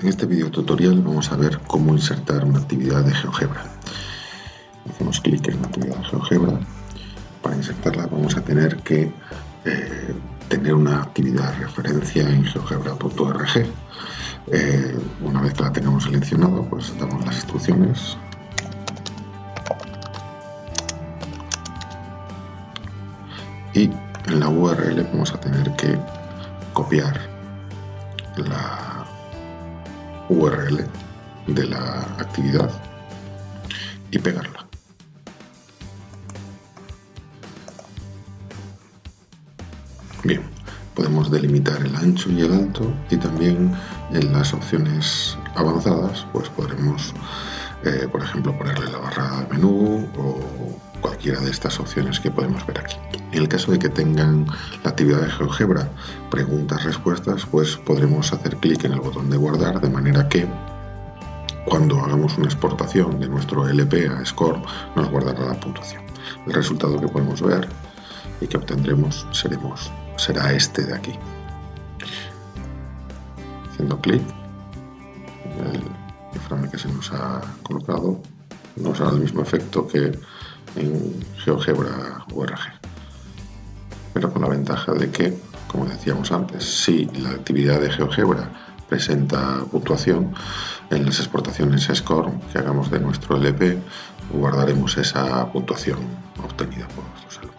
En este video tutorial vamos a ver cómo insertar una actividad de GeoGebra. Hacemos clic en la actividad de GeoGebra. Para insertarla vamos a tener que eh, tener una actividad referencia en geogebra.org. Eh, una vez que la tengamos seleccionado, pues damos las instrucciones. Y en la URL vamos a tener que copiar la URL de la actividad y pegarla. Bien, podemos delimitar el ancho y el alto y también en las opciones avanzadas pues podremos, eh, por ejemplo, ponerle la barra menú o cualquiera de estas opciones que podemos ver aquí. En el caso de que tengan la actividad de GeoGebra preguntas-respuestas, pues podremos hacer clic en el botón de guardar de manera que cuando hagamos una exportación de nuestro LP a SCORE nos guardará la puntuación. El resultado que podemos ver y que obtendremos seremos, será este de aquí. Haciendo clic, el iframe que se nos ha colocado nos hará el mismo efecto que en GeoGebra URG pero con la ventaja de que, como decíamos antes, si la actividad de GeoGebra presenta puntuación, en las exportaciones SCORE que hagamos de nuestro LP guardaremos esa puntuación obtenida por nuestros.